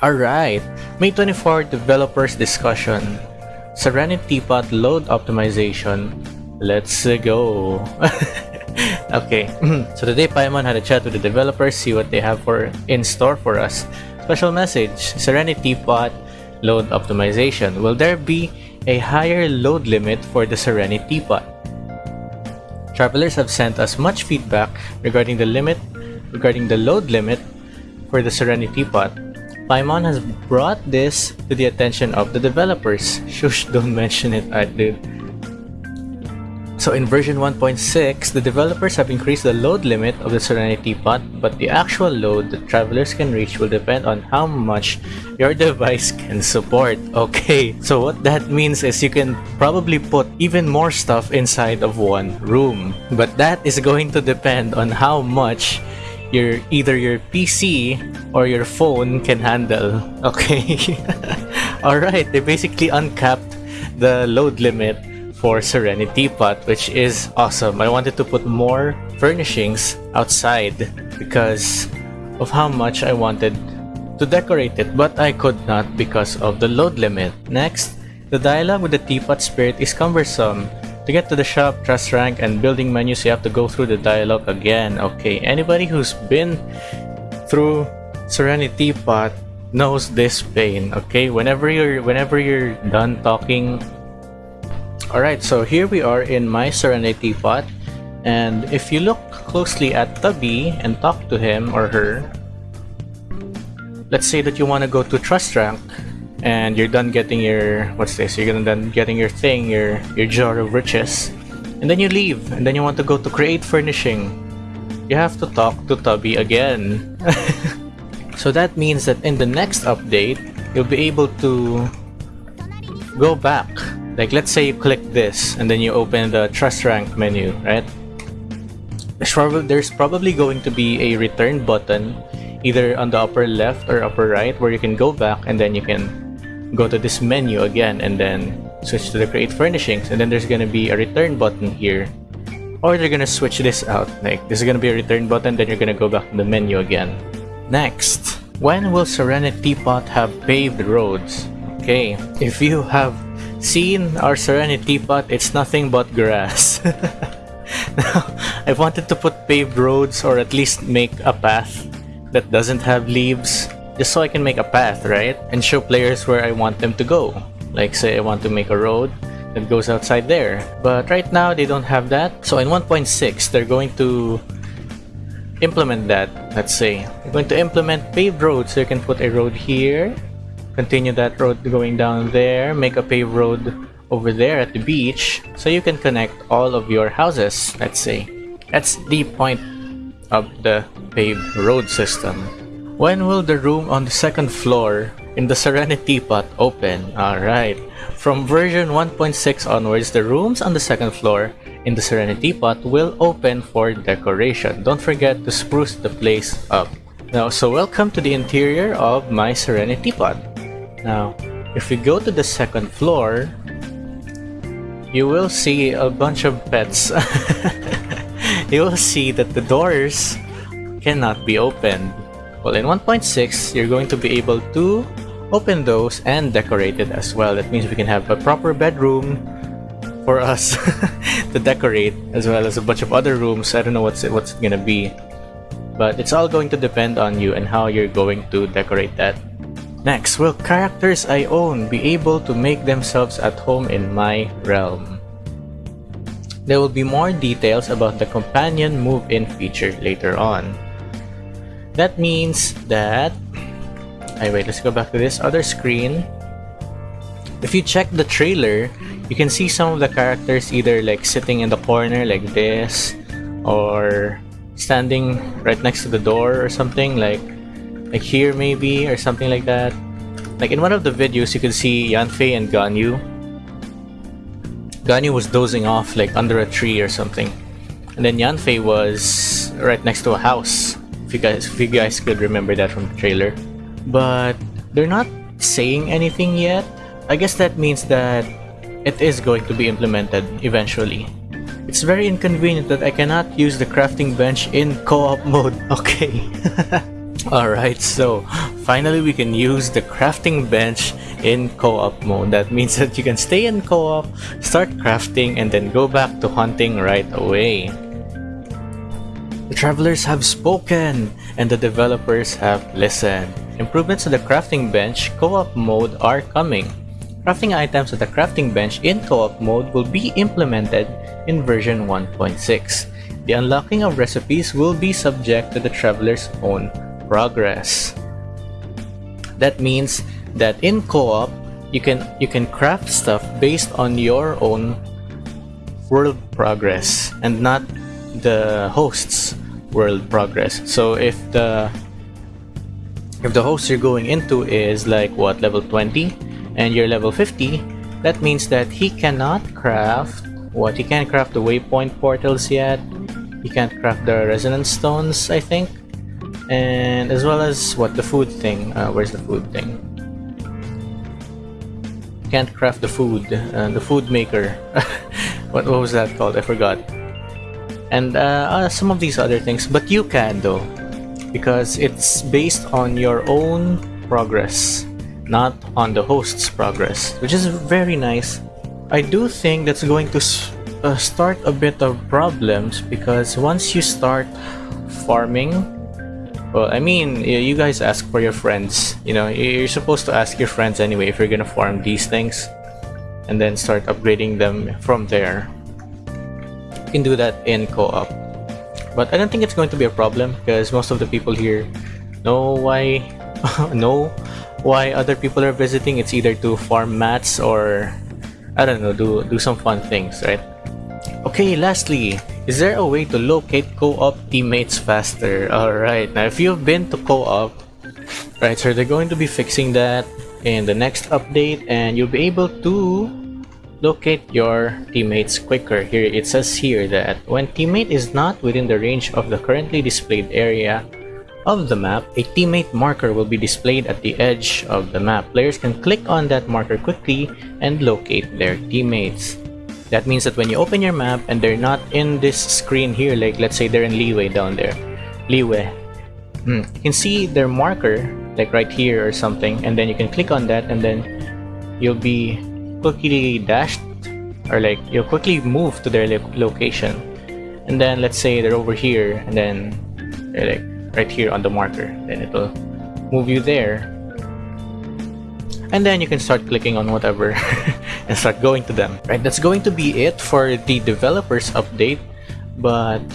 Alright, May 24 Developers Discussion Serenity Teapot Load Optimization. Let's go! okay, so today Paimon had a chat with the developers, see what they have for in store for us. Special message, Serenity Teapot Load Optimization. Will there be a higher load limit for the Serenity Teapot? Travelers have sent us much feedback regarding the limit, regarding the load limit for the Serenity Teapot. Paimon has brought this to the attention of the developers. Shush, don't mention it, I do. So in version 1.6, the developers have increased the load limit of the Serenity Teapot, but the actual load that travelers can reach will depend on how much your device can support. Okay, so what that means is you can probably put even more stuff inside of one room. But that is going to depend on how much your either your PC or your phone can handle. Okay. Alright, they basically uncapped the load limit for Serenity Teapot, which is awesome. I wanted to put more furnishings outside because of how much I wanted to decorate it, but I could not because of the load limit. Next, the dialogue with the Teapot Spirit is cumbersome. To get to the shop, trust rank, and building menus, you have to go through the dialogue again. Okay, anybody who's been through Serenity Teapot knows this pain. Okay, whenever you're whenever you're done talking Alright, so here we are in my Serenity Teapot, and if you look closely at Tubby and talk to him or her, let's say that you want to go to Trust Rank, and you're done getting your, what's this, you're gonna done getting your thing, your, your jar of riches, and then you leave, and then you want to go to Create Furnishing, you have to talk to Tubby again. so that means that in the next update, you'll be able to go back. Like let's say you click this and then you open the trust rank menu, right? There's, prob there's probably going to be a return button either on the upper left or upper right where you can go back and then you can go to this menu again and then switch to the create furnishings. And then there's gonna be a return button here. Or they're gonna switch this out. Like this is gonna be a return button then you're gonna go back to the menu again. Next when will serenity teapot have paved roads? Okay if you have seen our Serenity Teapot, it's nothing but grass. now, I wanted to put paved roads or at least make a path that doesn't have leaves just so I can make a path, right? And show players where I want them to go. Like say I want to make a road that goes outside there. But right now they don't have that. So in 1.6 they're going to implement that. Let's say. They're going to implement paved roads. So you can put a road here continue that road going down there, make a paved road over there at the beach so you can connect all of your houses, let's say. That's the point of the paved road system. When will the room on the second floor in the Serenity Teapot open? Alright. From version 1.6 onwards, the rooms on the second floor in the Serenity Teapot will open for decoration. Don't forget to spruce the place up. Now, so welcome to the interior of my Serenity Teapot. Now, if we go to the second floor, you will see a bunch of pets. you will see that the doors cannot be opened. Well, in 1.6, you're going to be able to open those and decorate it as well. That means we can have a proper bedroom for us to decorate as well as a bunch of other rooms. I don't know what's it, what's it gonna be. But it's all going to depend on you and how you're going to decorate that. Next, will characters I own be able to make themselves at home in my realm? There will be more details about the companion move-in feature later on. That means that... I wait, let's go back to this other screen. If you check the trailer, you can see some of the characters either like sitting in the corner like this or standing right next to the door or something like like here maybe, or something like that. Like in one of the videos, you can see Yanfei and Ganyu. Ganyu was dozing off like under a tree or something. And then Yanfei was right next to a house. If you guys, if you guys could remember that from the trailer. But they're not saying anything yet. I guess that means that it is going to be implemented eventually. It's very inconvenient that I cannot use the crafting bench in co-op mode. Okay. Alright, so finally we can use the crafting bench in co-op mode. That means that you can stay in co-op, start crafting, and then go back to hunting right away. The travelers have spoken, and the developers have listened. Improvements to the crafting bench co-op mode are coming. Crafting items at the crafting bench in co-op mode will be implemented in version 1.6. The unlocking of recipes will be subject to the traveler's own progress. That means that in co-op, you can you can craft stuff based on your own world progress and not the host's world progress. So if the if the host you're going into is like what level 20 and you're level 50, that means that he cannot craft what he can't craft the waypoint portals yet. He can't craft the resonance stones, I think. And as well as what the food thing uh, where's the food thing? Can't craft the food uh, the food maker. What, what was that called? I forgot and uh, uh, some of these other things but you can though because it's based on your own progress not on the host's progress which is very nice I do think that's going to uh, start a bit of problems because once you start farming well, I mean, you guys ask for your friends. You know, you're supposed to ask your friends anyway if you're gonna farm these things. And then start upgrading them from there. You can do that in co-op. But I don't think it's going to be a problem because most of the people here know why know why other people are visiting. It's either to farm mats or I don't know, do do some fun things, right? Okay, lastly, is there a way to locate co-op teammates faster? Alright, now if you've been to co-op, right, so they're going to be fixing that in the next update and you'll be able to locate your teammates quicker. Here it says here that when teammate is not within the range of the currently displayed area of the map, a teammate marker will be displayed at the edge of the map. Players can click on that marker quickly and locate their teammates. That means that when you open your map and they're not in this screen here, like let's say they're in Liyue down there, Liyue, hmm, you can see their marker like right here or something and then you can click on that and then you'll be quickly dashed or like you'll quickly move to their lo location. And then let's say they're over here and then they're like right here on the marker. Then it'll move you there. And then you can start clicking on whatever and start going to them. Right that's going to be it for the developers update. But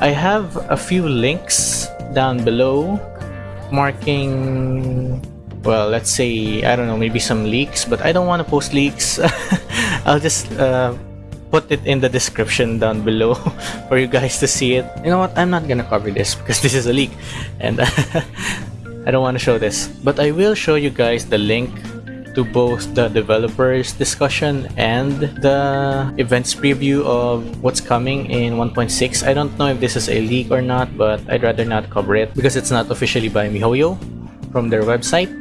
I have a few links down below marking well let's say I don't know maybe some leaks but I don't want to post leaks. I'll just uh, put it in the description down below for you guys to see it. You know what? I'm not gonna cover this because this is a leak and I don't want to show this, but I will show you guys the link to both the developers discussion and the events preview of what's coming in 1.6. I don't know if this is a leak or not, but I'd rather not cover it because it's not officially by MiHoYo from their website.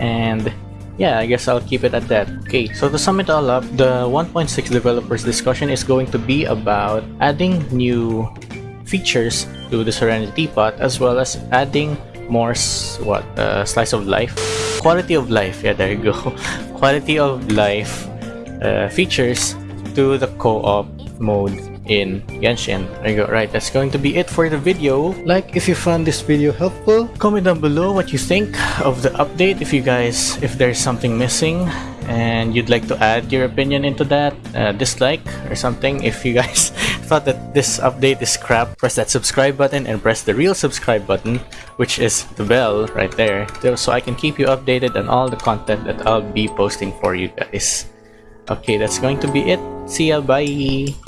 And yeah, I guess I'll keep it at that. Okay, so to sum it all up, the 1.6 developers discussion is going to be about adding new features to the Serenity Teapot as well as adding more what uh, slice of life quality of life yeah there you go quality of life uh, features to the co-op mode in Genshin. There you go. Right, that's going to be it for the video. Like if you found this video helpful. Comment down below what you think of the update. If you guys, if there's something missing and you'd like to add your opinion into that, uh, dislike or something. If you guys thought that this update is crap, press that subscribe button and press the real subscribe button, which is the bell right there, so I can keep you updated on all the content that I'll be posting for you guys. Okay, that's going to be it. See ya, bye!